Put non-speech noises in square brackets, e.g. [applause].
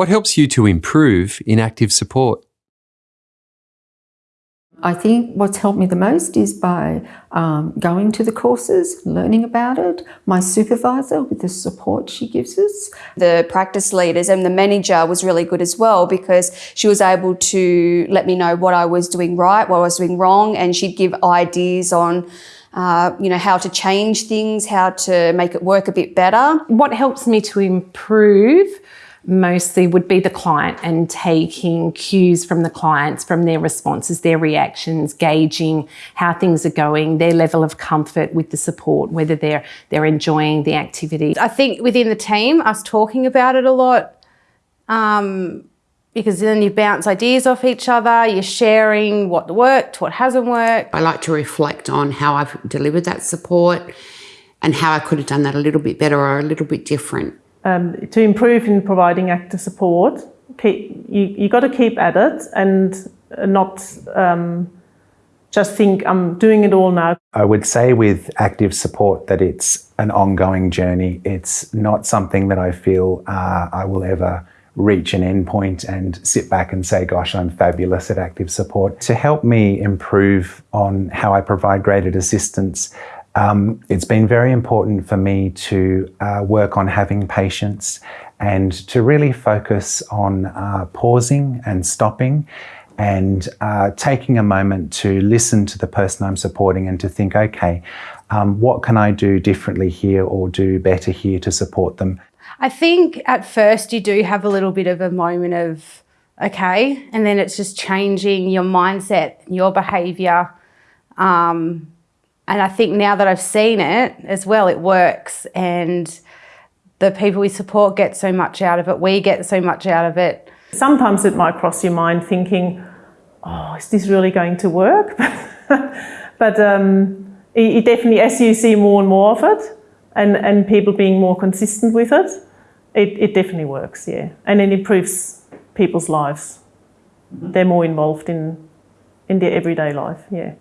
What helps you to improve in active support? I think what's helped me the most is by um, going to the courses, learning about it, my supervisor with the support she gives us. The practice leaders and the manager was really good as well because she was able to let me know what I was doing right, what I was doing wrong, and she'd give ideas on uh, you know, how to change things, how to make it work a bit better. What helps me to improve mostly would be the client and taking cues from the clients, from their responses, their reactions, gauging how things are going, their level of comfort with the support, whether they're, they're enjoying the activity. I think within the team, us talking about it a lot, um, because then you bounce ideas off each other, you're sharing what worked, what hasn't worked. I like to reflect on how I've delivered that support and how I could have done that a little bit better or a little bit different um, to improve in providing active support, keep, you, you got to keep at it and not um, just think I'm doing it all now. I would say with active support that it's an ongoing journey. It's not something that I feel uh, I will ever reach an endpoint and sit back and say, gosh, I'm fabulous at active support. To help me improve on how I provide graded assistance, um, it's been very important for me to uh, work on having patience and to really focus on uh, pausing and stopping and uh, taking a moment to listen to the person I'm supporting and to think, okay, um, what can I do differently here or do better here to support them? I think at first you do have a little bit of a moment of, okay, and then it's just changing your mindset, your behaviour. Um, and I think now that I've seen it as well, it works. And the people we support get so much out of it. We get so much out of it. Sometimes it might cross your mind thinking, oh, is this really going to work? [laughs] but um, it, it definitely, as you see more and more of it, and, and people being more consistent with it, it, it definitely works, yeah. And it improves people's lives. They're more involved in, in their everyday life, yeah.